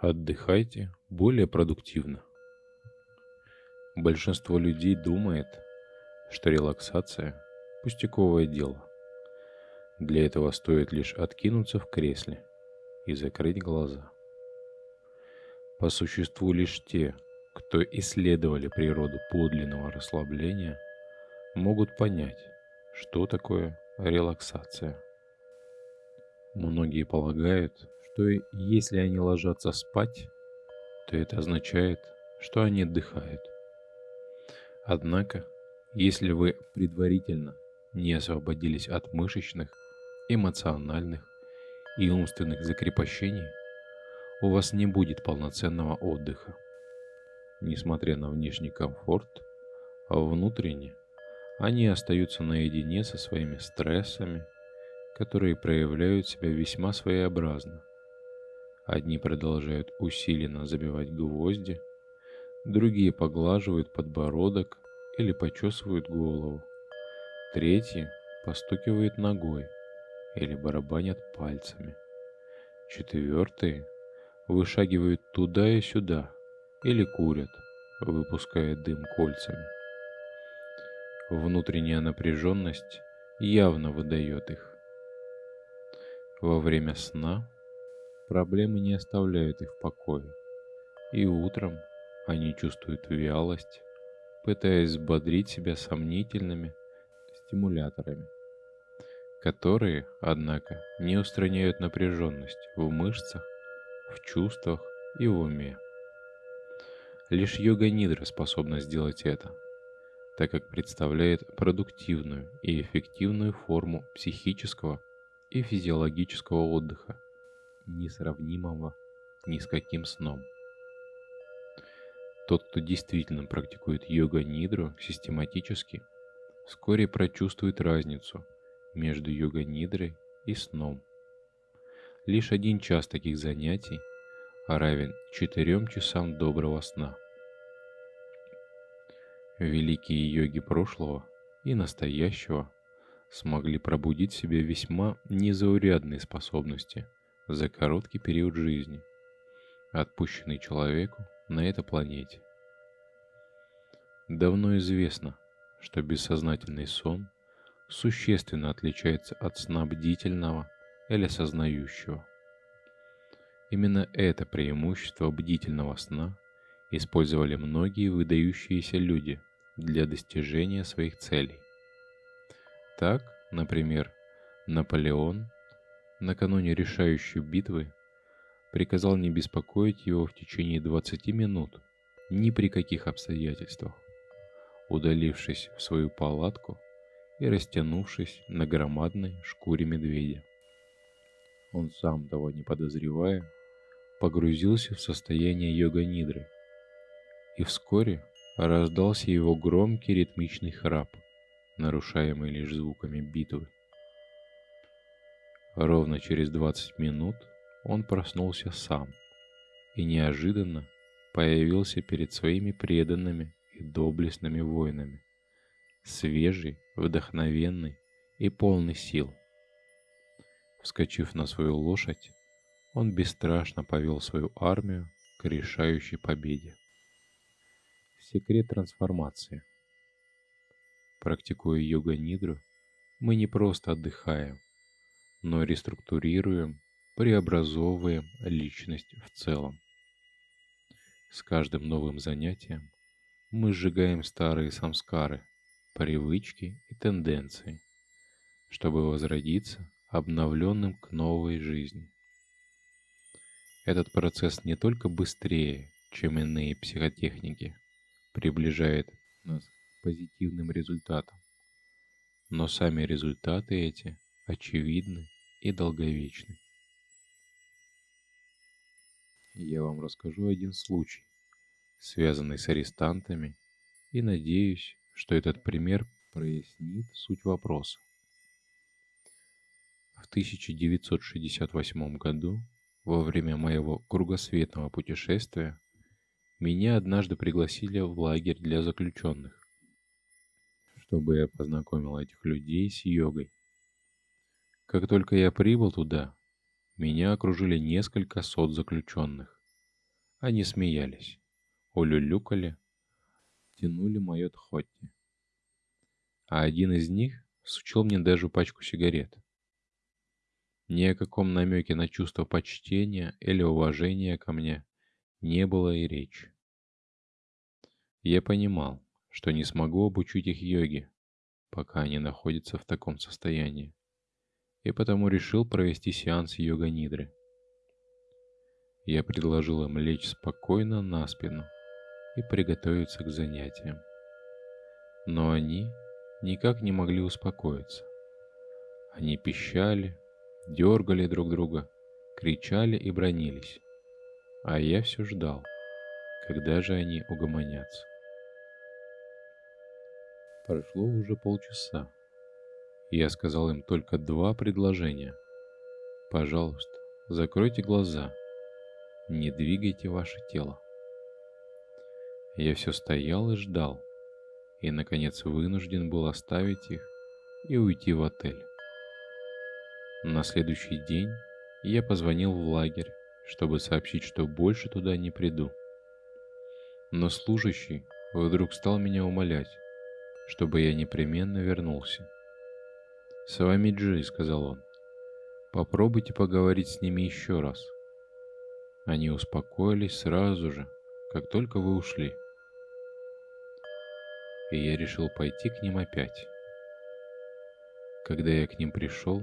Отдыхайте более продуктивно. Большинство людей думает, что релаксация – пустяковое дело. Для этого стоит лишь откинуться в кресле и закрыть глаза. По существу лишь те, кто исследовали природу подлинного расслабления, могут понять, что такое релаксация. Многие полагают, что если они ложатся спать, то это означает, что они отдыхают. Однако, если вы предварительно не освободились от мышечных, эмоциональных и умственных закрепощений, у вас не будет полноценного отдыха. Несмотря на внешний комфорт, а внутренне они остаются наедине со своими стрессами, которые проявляют себя весьма своеобразно. Одни продолжают усиленно забивать гвозди, другие поглаживают подбородок или почесывают голову, третьи постукивают ногой или барабанят пальцами, четвертые вышагивают туда и сюда или курят, выпуская дым кольцами. Внутренняя напряженность явно выдает их. Во время сна Проблемы не оставляют их в покое. И утром они чувствуют вялость, пытаясь взбодрить себя сомнительными стимуляторами, которые, однако, не устраняют напряженность в мышцах, в чувствах и в уме. Лишь йога-нидра способна сделать это, так как представляет продуктивную и эффективную форму психического и физиологического отдыха, несравнимого ни с каким сном. Тот, кто действительно практикует йога-нидру систематически, вскоре прочувствует разницу между йога-нидрой и сном. Лишь один час таких занятий равен четырем часам доброго сна. Великие йоги прошлого и настоящего смогли пробудить в себе весьма незаурядные способности – за короткий период жизни, отпущенный человеку на этой планете. Давно известно, что бессознательный сон существенно отличается от сна бдительного или сознающего. Именно это преимущество бдительного сна использовали многие выдающиеся люди для достижения своих целей. Так, например, Наполеон накануне решающей битвы, приказал не беспокоить его в течение 20 минут ни при каких обстоятельствах, удалившись в свою палатку и растянувшись на громадной шкуре медведя. Он сам, того не подозревая, погрузился в состояние йога-нидры, и вскоре раздался его громкий ритмичный храп, нарушаемый лишь звуками битвы. Ровно через 20 минут он проснулся сам и неожиданно появился перед своими преданными и доблестными воинами, свежий, вдохновенный и полный сил. Вскочив на свою лошадь, он бесстрашно повел свою армию к решающей победе. Секрет трансформации. Практикуя йога-нидру, мы не просто отдыхаем, но реструктурируем, преобразовываем личность в целом. С каждым новым занятием мы сжигаем старые самскары, привычки и тенденции, чтобы возродиться обновленным к новой жизни. Этот процесс не только быстрее, чем иные психотехники, приближает нас к позитивным результатам, но сами результаты эти очевидны и долговечны. Я вам расскажу один случай, связанный с арестантами, и надеюсь, что этот пример прояснит суть вопроса. В 1968 году, во время моего кругосветного путешествия, меня однажды пригласили в лагерь для заключенных, чтобы я познакомил этих людей с йогой. Как только я прибыл туда, меня окружили несколько сот заключенных, Они смеялись, улюлюкали, тянули мое тхотти. А один из них сучил мне даже пачку сигарет. Ни о каком намеке на чувство почтения или уважения ко мне не было и речи. Я понимал, что не смогу обучить их йоге, пока они находятся в таком состоянии, и потому решил провести сеанс йога-нидры. Я предложил им лечь спокойно на спину и приготовиться к занятиям. Но они никак не могли успокоиться. Они пищали, дергали друг друга, кричали и бронились. А я все ждал, когда же они угомонятся. Прошло уже полчаса. Я сказал им только два предложения. Пожалуйста, закройте глаза. Не двигайте ваше тело. Я все стоял и ждал. И, наконец, вынужден был оставить их и уйти в отель. На следующий день я позвонил в лагерь, чтобы сообщить, что больше туда не приду. Но служащий вдруг стал меня умолять, чтобы я непременно вернулся. «С вами Джи», — сказал он. «Попробуйте поговорить с ними еще раз». Они успокоились сразу же, как только вы ушли. И я решил пойти к ним опять. Когда я к ним пришел,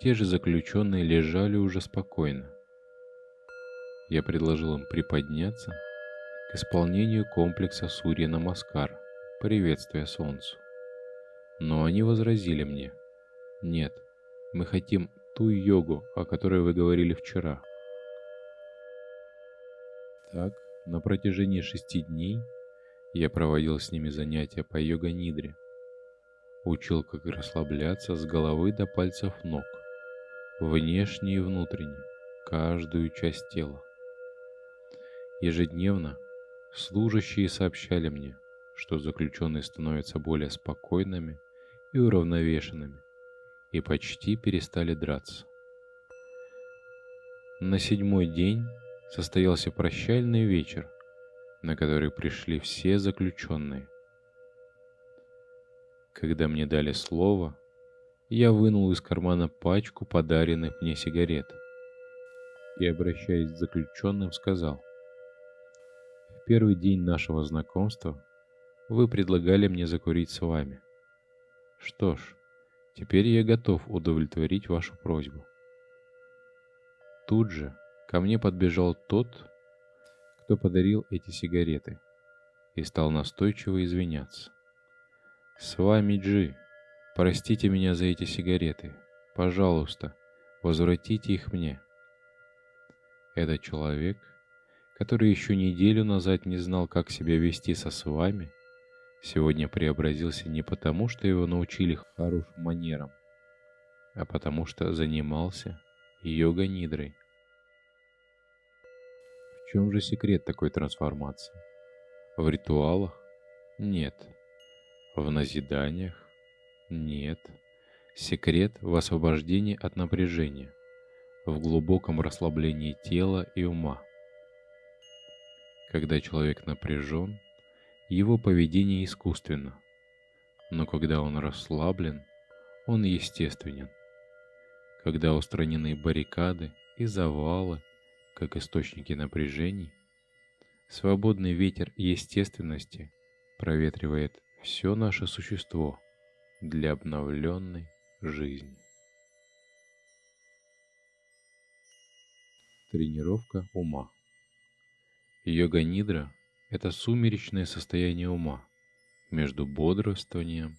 те же заключенные лежали уже спокойно. Я предложил им приподняться к исполнению комплекса Сурья Намаскар — приветствие солнцу. Но они возразили мне, нет, мы хотим ту йогу, о которой вы говорили вчера. Так, на протяжении шести дней я проводил с ними занятия по йога-нидре. Учил, как расслабляться с головы до пальцев ног, внешне и внутренне, каждую часть тела. Ежедневно служащие сообщали мне, что заключенные становятся более спокойными и уравновешенными и почти перестали драться. На седьмой день состоялся прощальный вечер, на который пришли все заключенные. Когда мне дали слово, я вынул из кармана пачку подаренных мне сигарет и, обращаясь к заключенным, сказал, «В первый день нашего знакомства вы предлагали мне закурить с вами. Что ж, теперь я готов удовлетворить вашу просьбу. Тут же ко мне подбежал тот, кто подарил эти сигареты, и стал настойчиво извиняться. «С вами Джи, простите меня за эти сигареты. Пожалуйста, возвратите их мне». Этот человек, который еще неделю назад не знал, как себя вести со с вами, сегодня преобразился не потому, что его научили хорошим манерам, а потому что занимался йога-нидрой. В чем же секрет такой трансформации? В ритуалах? Нет. В назиданиях? Нет. Секрет в освобождении от напряжения, в глубоком расслаблении тела и ума. Когда человек напряжен, его поведение искусственно, но когда он расслаблен, он естественен. Когда устранены баррикады и завалы, как источники напряжений, свободный ветер естественности проветривает все наше существо для обновленной жизни. Тренировка ума. Йога-нидра это сумеречное состояние ума между бодрствованием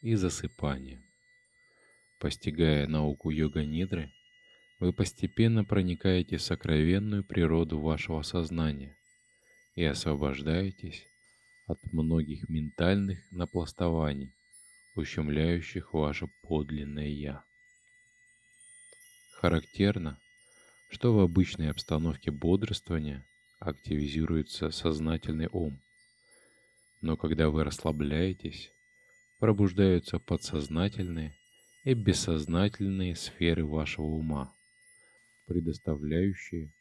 и засыпанием. Постигая науку йога-нидры, вы постепенно проникаете в сокровенную природу вашего сознания и освобождаетесь от многих ментальных напластований, ущемляющих ваше подлинное «Я». Характерно, что в обычной обстановке бодрствования активизируется сознательный ум. Но когда вы расслабляетесь, пробуждаются подсознательные и бессознательные сферы вашего ума, предоставляющие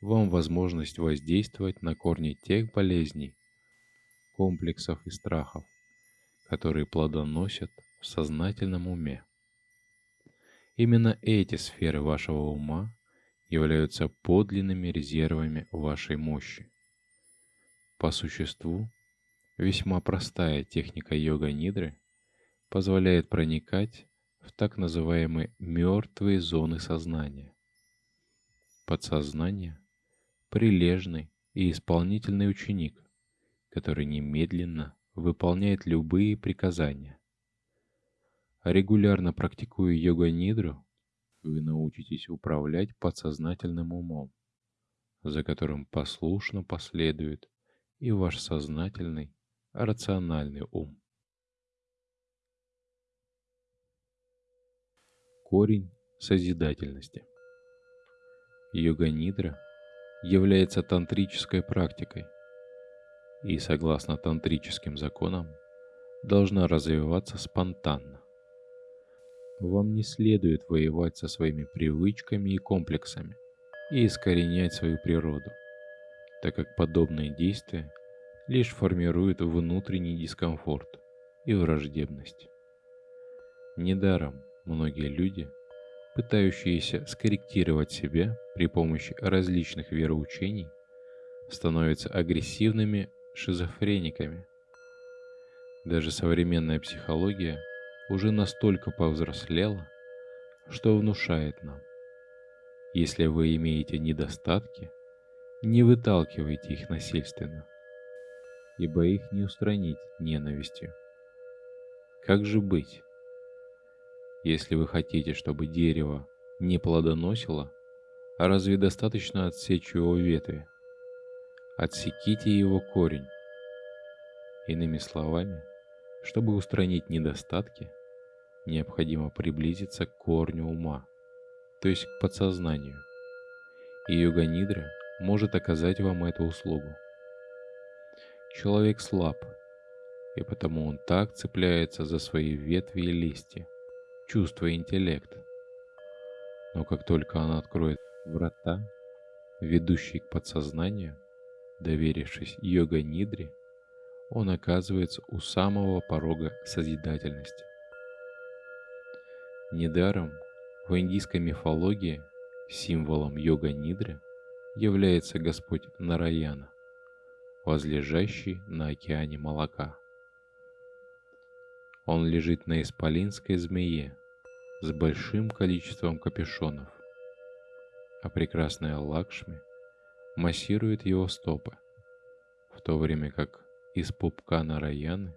вам возможность воздействовать на корни тех болезней, комплексов и страхов, которые плодоносят в сознательном уме. Именно эти сферы вашего ума являются подлинными резервами вашей мощи. По существу, весьма простая техника йога-нидры позволяет проникать в так называемые мертвые зоны сознания. Подсознание – прилежный и исполнительный ученик, который немедленно выполняет любые приказания. Регулярно практикуя йога-нидру, вы научитесь управлять подсознательным умом, за которым послушно последует и ваш сознательный, рациональный ум. Корень созидательности. Йога-нидра является тантрической практикой и, согласно тантрическим законам, должна развиваться спонтанно. Вам не следует воевать со своими привычками и комплексами и искоренять свою природу, так как подобные действия лишь формируют внутренний дискомфорт и враждебность. Недаром многие люди, пытающиеся скорректировать себя при помощи различных вероучений, становятся агрессивными шизофрениками. Даже современная психология уже настолько повзрослела, что внушает нам. Если вы имеете недостатки, не выталкивайте их насильственно, ибо их не устранить ненавистью. Как же быть? Если вы хотите, чтобы дерево не плодоносило, а разве достаточно отсечь его ветви? Отсеките его корень. Иными словами, чтобы устранить недостатки, необходимо приблизиться к корню ума, то есть к подсознанию. И йога-нидра может оказать вам эту услугу. Человек слаб, и потому он так цепляется за свои ветви и листья, чувствуя интеллект. Но как только он откроет врата, ведущие к подсознанию, Доверившись йога-нидре, он оказывается у самого порога созидательности. Недаром в индийской мифологии символом йога-нидры является Господь Нараяна, возлежащий на океане молока. Он лежит на исполинской змее с большим количеством капюшонов, а прекрасная Лакшми массирует его стопы, в то время как из пупка Нараяны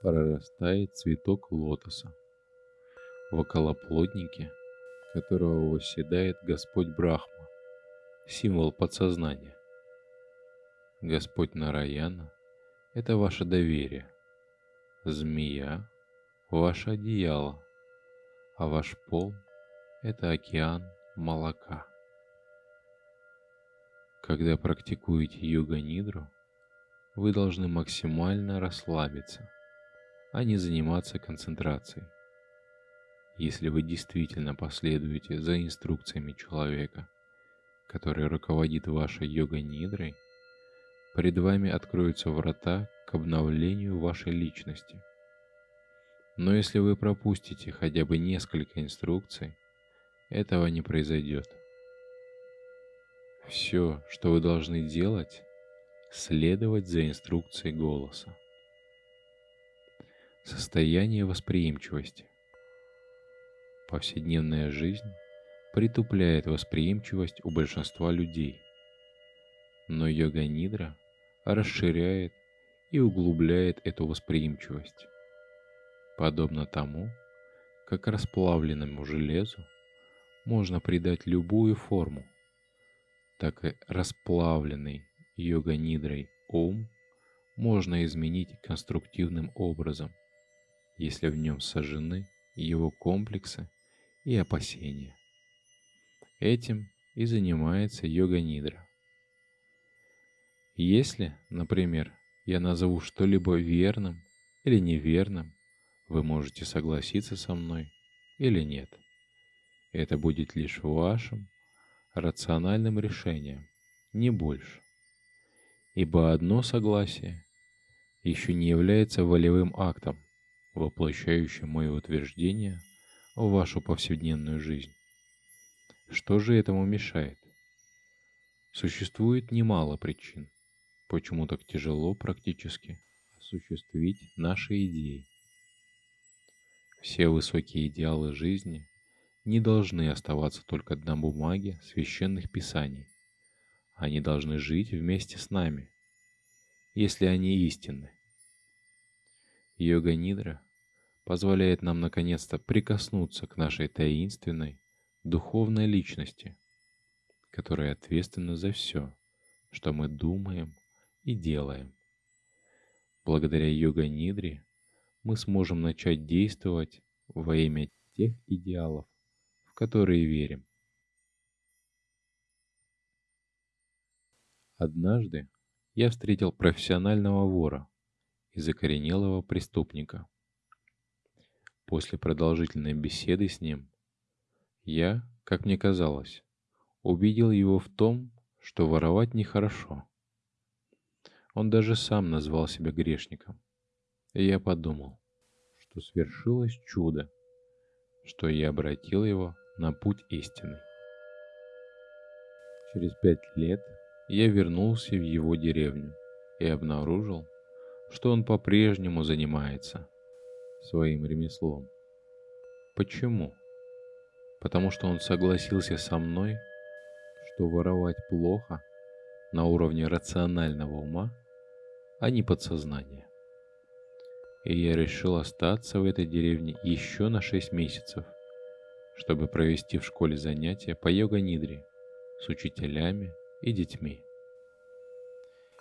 прорастает цветок лотоса, в околоплоднике которого восседает Господь Брахма, символ подсознания. Господь Нараяна – это ваше доверие, змея – ваше одеяло, а ваш пол – это океан молока. Когда практикуете йога-нидру, вы должны максимально расслабиться, а не заниматься концентрацией. Если вы действительно последуете за инструкциями человека, который руководит вашей йога-нидрой, перед вами откроются врата к обновлению вашей личности. Но если вы пропустите хотя бы несколько инструкций, этого не произойдет. Все, что вы должны делать, следовать за инструкцией голоса. Состояние восприимчивости. Повседневная жизнь притупляет восприимчивость у большинства людей. Но йога-нидра расширяет и углубляет эту восприимчивость. Подобно тому, как расплавленному железу можно придать любую форму – так и расплавленный йога-нидрой ум можно изменить конструктивным образом, если в нем сожжены его комплексы и опасения. Этим и занимается йога-нидра. Если, например, я назову что-либо верным или неверным, вы можете согласиться со мной или нет. Это будет лишь вашим рациональным решением, не больше. Ибо одно согласие еще не является волевым актом, воплощающим мое утверждение в вашу повседневную жизнь. Что же этому мешает? Существует немало причин, почему так тяжело практически осуществить наши идеи. Все высокие идеалы жизни не должны оставаться только на бумаге священных писаний. Они должны жить вместе с нами, если они истинны. Йога-нидра позволяет нам наконец-то прикоснуться к нашей таинственной, духовной личности, которая ответственна за все, что мы думаем и делаем. Благодаря йога-нидре мы сможем начать действовать во имя тех идеалов, в которые верим. Однажды я встретил профессионального вора и закоренелого преступника. После продолжительной беседы с ним я, как мне казалось, убедил его в том, что воровать нехорошо. Он даже сам назвал себя грешником. И я подумал, что свершилось чудо, что я обратил его на путь истины. Через пять лет я вернулся в его деревню и обнаружил, что он по-прежнему занимается своим ремеслом. Почему? Потому что он согласился со мной, что воровать плохо на уровне рационального ума – а не подсознание. И я решил остаться в этой деревне еще на 6 месяцев, чтобы провести в школе занятия по йога-нидре с учителями и детьми.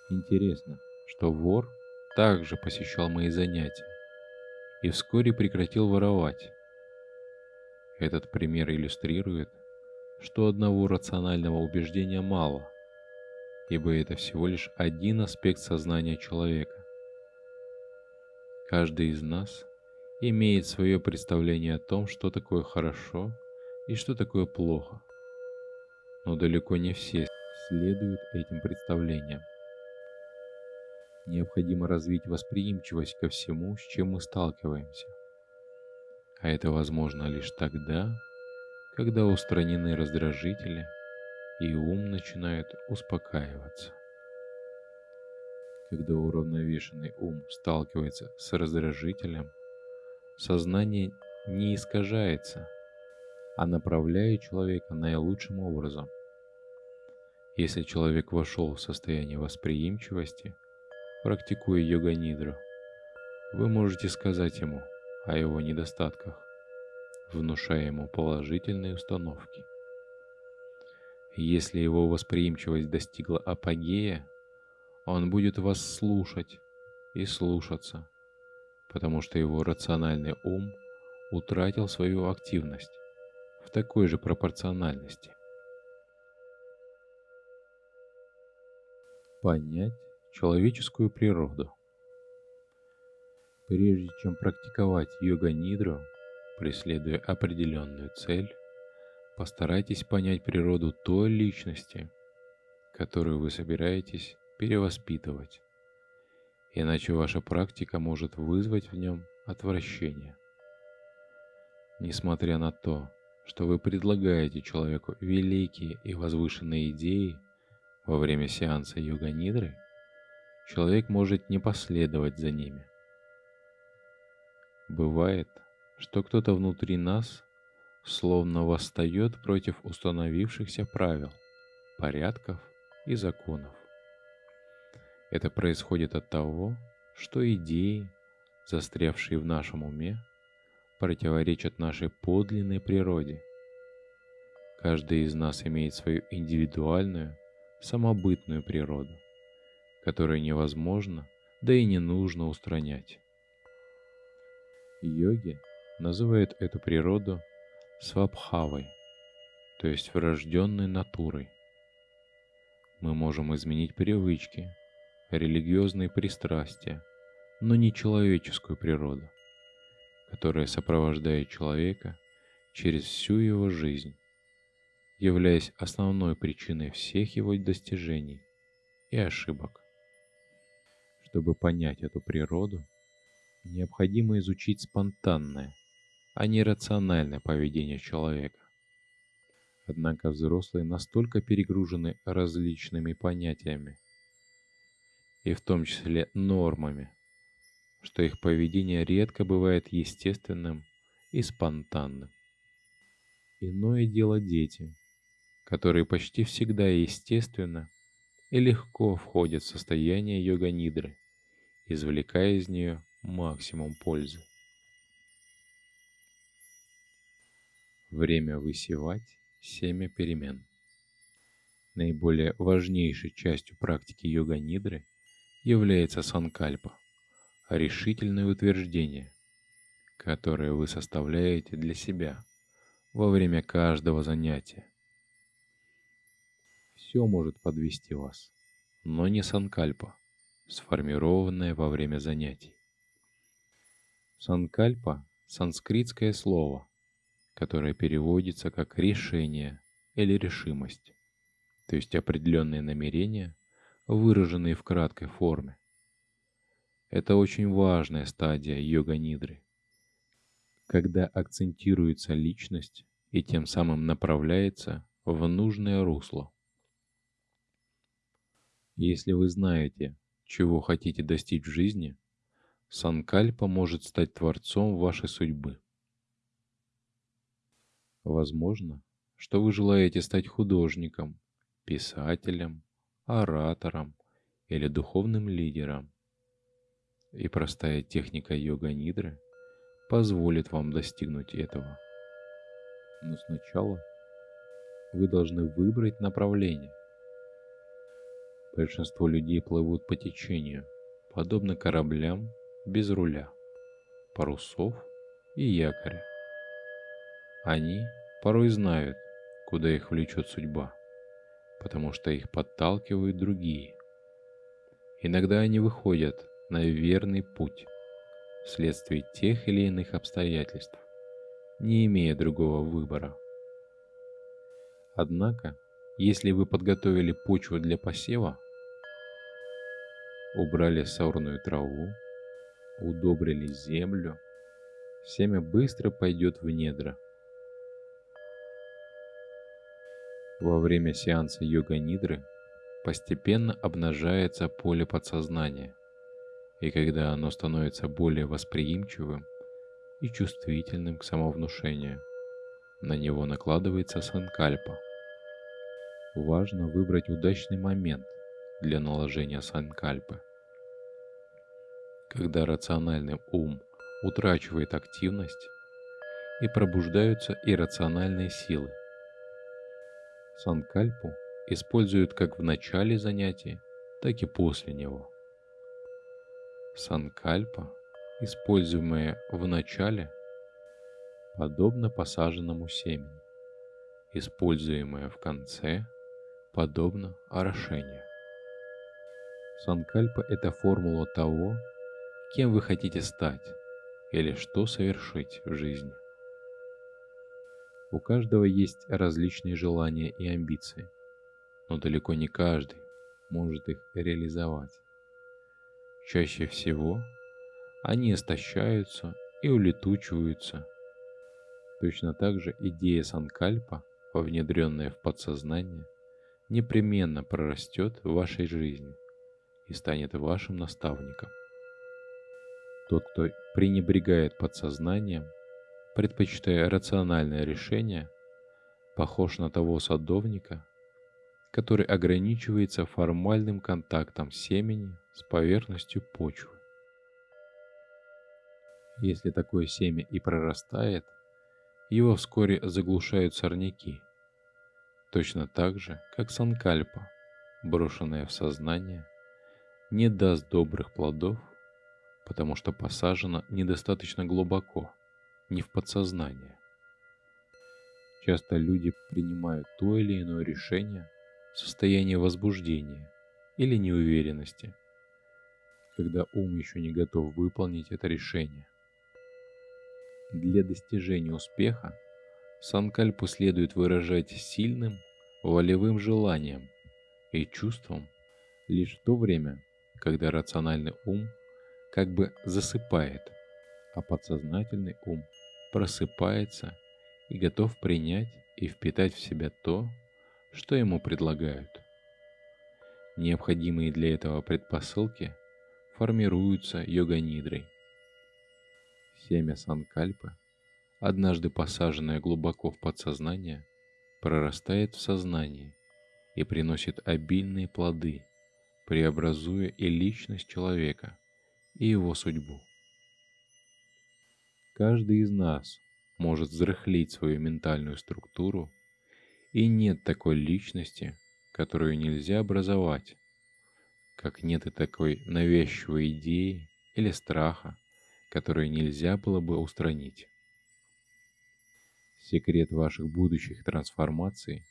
Интересно, что вор также посещал мои занятия и вскоре прекратил воровать. Этот пример иллюстрирует, что одного рационального убеждения мало – ибо это всего лишь один аспект сознания человека. Каждый из нас имеет свое представление о том, что такое хорошо и что такое плохо. Но далеко не все следуют этим представлениям. Необходимо развить восприимчивость ко всему, с чем мы сталкиваемся. А это возможно лишь тогда, когда устранены раздражители – и ум начинает успокаиваться. Когда уравновешенный ум сталкивается с раздражителем, сознание не искажается, а направляет человека наилучшим образом. Если человек вошел в состояние восприимчивости, практикуя йога-нидру, вы можете сказать ему о его недостатках, внушая ему положительные установки. Если его восприимчивость достигла апогея, он будет вас слушать и слушаться, потому что его рациональный ум утратил свою активность в такой же пропорциональности. Понять человеческую природу. Прежде чем практиковать йога-нидру, преследуя определенную цель, Постарайтесь понять природу той личности, которую вы собираетесь перевоспитывать, иначе ваша практика может вызвать в нем отвращение. Несмотря на то, что вы предлагаете человеку великие и возвышенные идеи во время сеанса йога-нидры, человек может не последовать за ними. Бывает, что кто-то внутри нас словно восстает против установившихся правил, порядков и законов. Это происходит от того, что идеи, застрявшие в нашем уме, противоречат нашей подлинной природе. Каждый из нас имеет свою индивидуальную, самобытную природу, которую невозможно, да и не нужно устранять. Йоги называют эту природу свабхавой, то есть врожденной натурой. Мы можем изменить привычки, религиозные пристрастия, но не человеческую природу, которая сопровождает человека через всю его жизнь. являясь основной причиной всех его достижений и ошибок. Чтобы понять эту природу, необходимо изучить спонтанное, а не рациональное поведение человека. Однако взрослые настолько перегружены различными понятиями, и в том числе нормами, что их поведение редко бывает естественным и спонтанным. Иное дело дети, которые почти всегда естественно и легко входят в состояние йога-нидры, извлекая из нее максимум пользы. Время высевать семя перемен. Наиболее важнейшей частью практики йога-нидры является санкальпа, решительное утверждение, которое вы составляете для себя во время каждого занятия. Все может подвести вас, но не санкальпа, сформированная во время занятий. Санкальпа – санскритское слово, которое переводится как «решение» или «решимость», то есть определенные намерения, выраженные в краткой форме. Это очень важная стадия йога-нидры, когда акцентируется личность и тем самым направляется в нужное русло. Если вы знаете, чего хотите достичь в жизни, Санкальпа может стать творцом вашей судьбы. Возможно, что вы желаете стать художником, писателем, оратором или духовным лидером. И простая техника йога-нидры позволит вам достигнуть этого. Но сначала вы должны выбрать направление. Большинство людей плывут по течению, подобно кораблям без руля, парусов и якоря. Они порой знают, куда их влечет судьба, потому что их подталкивают другие. Иногда они выходят на верный путь вследствие тех или иных обстоятельств, не имея другого выбора. Однако, если вы подготовили почву для посева, убрали сорную траву, удобрили землю, семя быстро пойдет в недра – Во время сеанса йога-нидры постепенно обнажается поле подсознания, и когда оно становится более восприимчивым и чувствительным к самовнушению, на него накладывается санкальпа. Важно выбрать удачный момент для наложения санкальпы. Когда рациональный ум утрачивает активность и пробуждаются иррациональные силы – Санкальпу используют как в начале занятия, так и после него. Санкальпа, используемая в начале, подобно посаженному семени, используемая в конце, подобно орошению. Санкальпа – это формула того, кем вы хотите стать или что совершить в жизни. У каждого есть различные желания и амбиции, но далеко не каждый может их реализовать. Чаще всего они истощаются и улетучиваются. Точно так же идея Санкальпа, внедренная в подсознание, непременно прорастет в вашей жизни и станет вашим наставником. Тот, кто пренебрегает подсознанием, предпочитая рациональное решение, похож на того садовника, который ограничивается формальным контактом семени с поверхностью почвы. Если такое семя и прорастает, его вскоре заглушают сорняки, точно так же, как санкальпа, брошенная в сознание, не даст добрых плодов, потому что посажена недостаточно глубоко – не в подсознание. Часто люди принимают то или иное решение в состоянии возбуждения или неуверенности, когда ум еще не готов выполнить это решение. Для достижения успеха санкальпу следует выражать сильным волевым желанием и чувством лишь в то время, когда рациональный ум как бы засыпает, а подсознательный ум просыпается и готов принять и впитать в себя то, что ему предлагают. Необходимые для этого предпосылки формируются йога-нидрой. Семя санкальпы, однажды посаженное глубоко в подсознание, прорастает в сознание и приносит обильные плоды, преобразуя и личность человека, и его судьбу. Каждый из нас может взрыхлить свою ментальную структуру, и нет такой личности, которую нельзя образовать, как нет и такой навязчивой идеи или страха, которую нельзя было бы устранить. Секрет ваших будущих трансформаций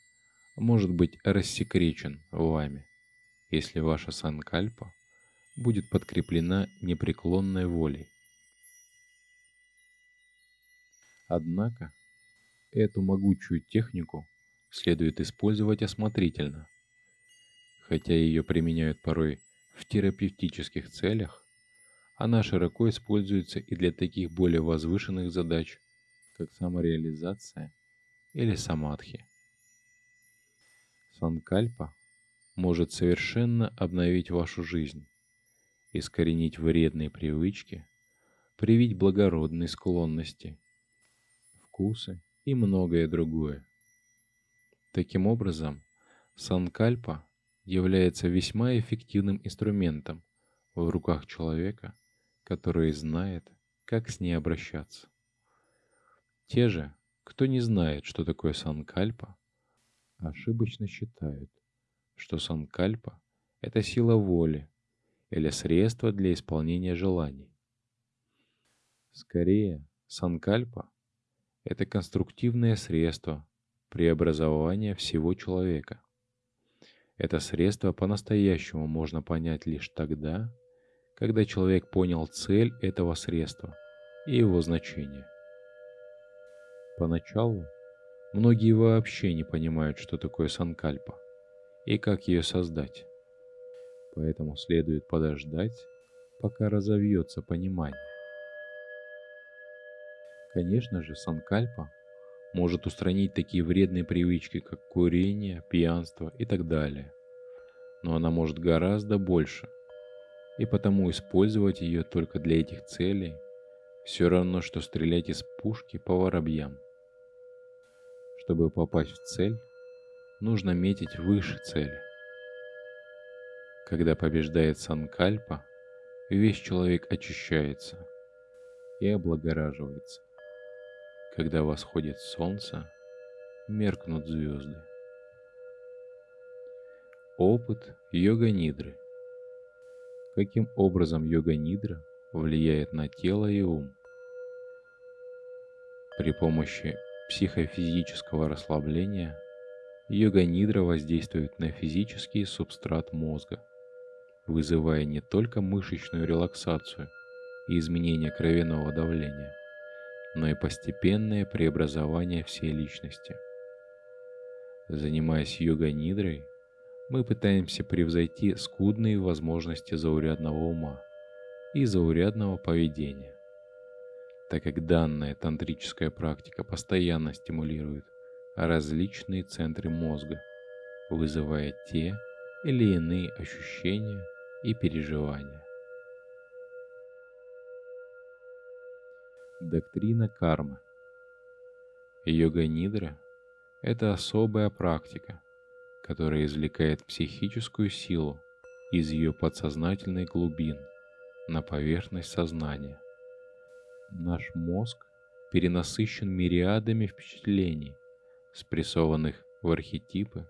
может быть рассекречен вами, если ваша санкальпа будет подкреплена непреклонной волей. Однако, эту могучую технику следует использовать осмотрительно. Хотя ее применяют порой в терапевтических целях, она широко используется и для таких более возвышенных задач, как самореализация или самадхи. Санкальпа может совершенно обновить вашу жизнь, искоренить вредные привычки, привить благородные склонности, вкусы и многое другое. Таким образом, санкальпа является весьма эффективным инструментом в руках человека, который знает, как с ней обращаться. Те же, кто не знает, что такое санкальпа, ошибочно считают, что санкальпа – это сила воли или средство для исполнения желаний. Скорее, санкальпа – это конструктивное средство преобразования всего человека. Это средство по-настоящему можно понять лишь тогда, когда человек понял цель этого средства и его значение. Поначалу многие вообще не понимают, что такое санкальпа и как ее создать. Поэтому следует подождать, пока разовьется понимание. Конечно же, санкальпа может устранить такие вредные привычки, как курение, пьянство и так далее. Но она может гораздо больше, и потому использовать ее только для этих целей все равно, что стрелять из пушки по воробьям. Чтобы попасть в цель, нужно метить выше цели. Когда побеждает Санкальпа, весь человек очищается и облагораживается. Когда восходит солнце, меркнут звезды. Опыт йога-нидры. Каким образом йога-нидра влияет на тело и ум? При помощи психофизического расслабления йога-нидра воздействует на физический субстрат мозга, вызывая не только мышечную релаксацию и изменение кровяного давления – но и постепенное преобразование всей личности. Занимаясь йога-нидрой, мы пытаемся превзойти скудные возможности заурядного ума и заурядного поведения, так как данная тантрическая практика постоянно стимулирует различные центры мозга, вызывая те или иные ощущения и переживания. Доктрина кармы. Йога-нидра – это особая практика, которая извлекает психическую силу из ее подсознательной глубин на поверхность сознания. Наш мозг перенасыщен мириадами впечатлений, спрессованных в архетипы,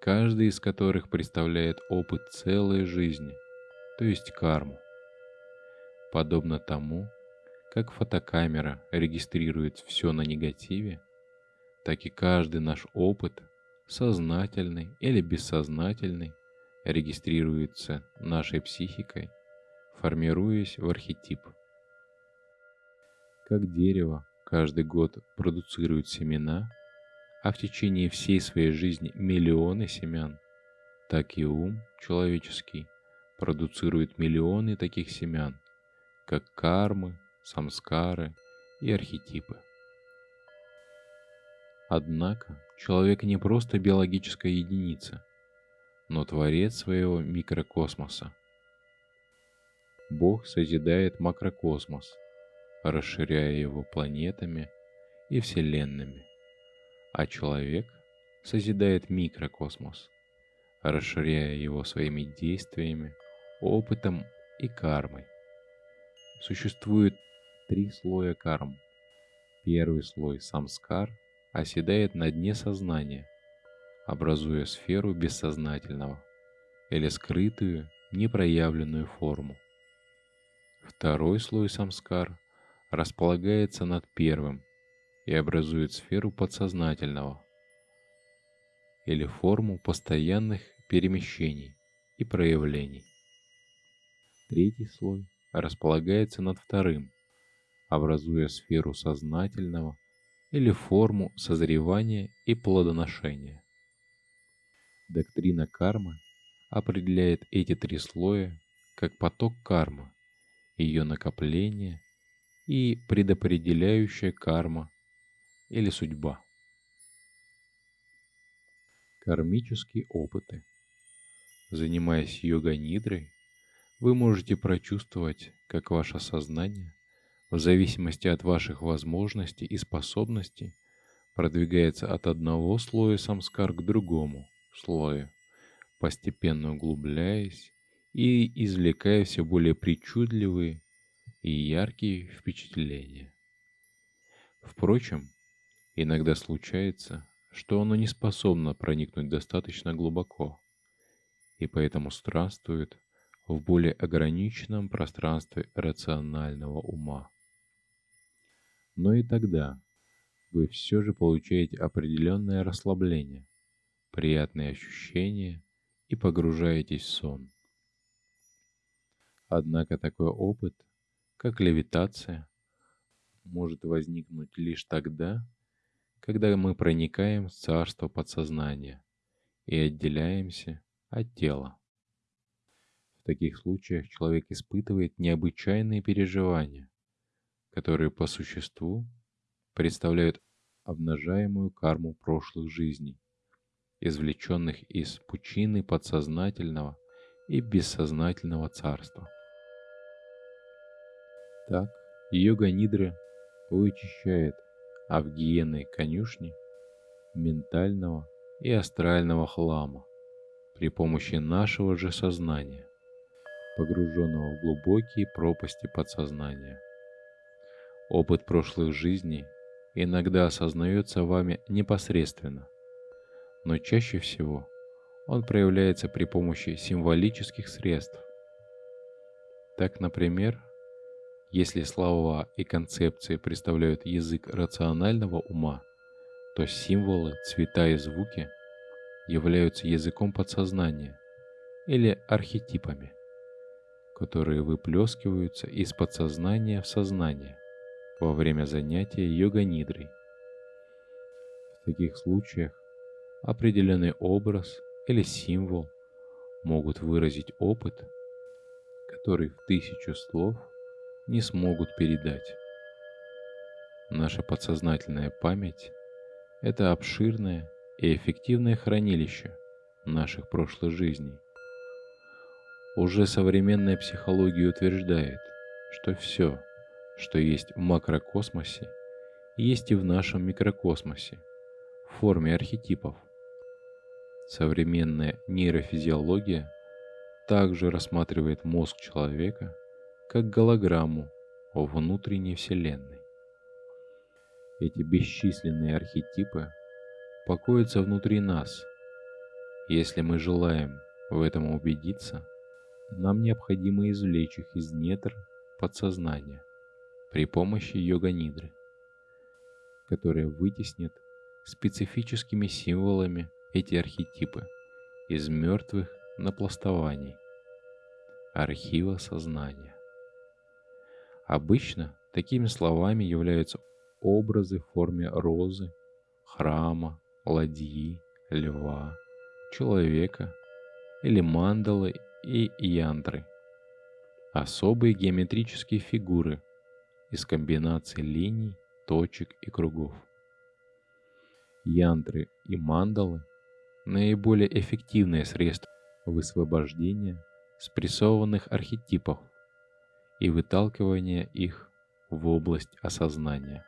каждый из которых представляет опыт целой жизни, то есть карму. Подобно тому, как фотокамера регистрирует все на негативе, так и каждый наш опыт, сознательный или бессознательный, регистрируется нашей психикой, формируясь в архетип. Как дерево, каждый год продуцирует семена, а в течение всей своей жизни миллионы семян, так и ум человеческий продуцирует миллионы таких семян, как кармы, самскары и архетипы. Однако человек не просто биологическая единица, но творец своего микрокосмоса. Бог созидает макрокосмос, расширяя его планетами и вселенными, а человек созидает микрокосмос, расширяя его своими действиями, опытом и кармой. Существует три слоя карм. Первый слой самскар оседает на дне сознания, образуя сферу бессознательного или скрытую, непроявленную форму. Второй слой самскар располагается над первым и образует сферу подсознательного или форму постоянных перемещений и проявлений. Третий слой располагается над вторым, образуя сферу сознательного или форму созревания и плодоношения. Доктрина кармы определяет эти три слоя как поток кармы, ее накопление и предопределяющая карма или судьба. Кармические опыты. Занимаясь йога-нидрой, вы можете прочувствовать, как ваше сознание, в зависимости от ваших возможностей и способностей, продвигается от одного слоя самскар к другому слою, постепенно углубляясь и извлекая все более причудливые и яркие впечатления. Впрочем, иногда случается, что оно не способно проникнуть достаточно глубоко, и поэтому странствует в более ограниченном пространстве рационального ума. Но и тогда вы все же получаете определенное расслабление, приятные ощущения и погружаетесь в сон. Однако такой опыт, как левитация, может возникнуть лишь тогда, когда мы проникаем в царство подсознания и отделяемся от тела. В таких случаях человек испытывает необычайные переживания, которые по существу представляют обнажаемую карму прошлых жизней, извлеченных из пучины подсознательного и бессознательного царства. Так, йога Нидры вычищает авгиены конюшни ментального и астрального хлама при помощи нашего же сознания, погруженного в глубокие пропасти подсознания. Опыт прошлых жизней иногда осознается вами непосредственно, но чаще всего он проявляется при помощи символических средств. Так, например, если слова и концепции представляют язык рационального ума, то символы, цвета и звуки являются языком подсознания или архетипами, которые выплескиваются из подсознания в сознание во время занятия йога-нидрой. В таких случаях определенный образ или символ могут выразить опыт, который в тысячу слов – не смогут передать. Наша подсознательная память – это обширное и эффективное хранилище наших прошлых жизней. Уже современная психология утверждает, что все, что есть в макрокосмосе, есть и в нашем микрокосмосе в форме архетипов. Современная нейрофизиология также рассматривает мозг человека – как голограмму о внутренней Вселенной. Эти бесчисленные архетипы покоятся внутри нас. Если мы желаем в этом убедиться, нам необходимо извлечь их из недр подсознания при помощи йога-нидры, которая вытеснит специфическими символами эти архетипы из мертвых напластований архива сознания. Обычно такими словами являются образы в форме розы, храма, ладьи, льва, человека или мандалы и янтры. Особые геометрические фигуры из комбинаций линий, точек и кругов. Янтры и мандалы – наиболее эффективные средства высвобождения спрессованных архетипов и выталкивания их в область осознания.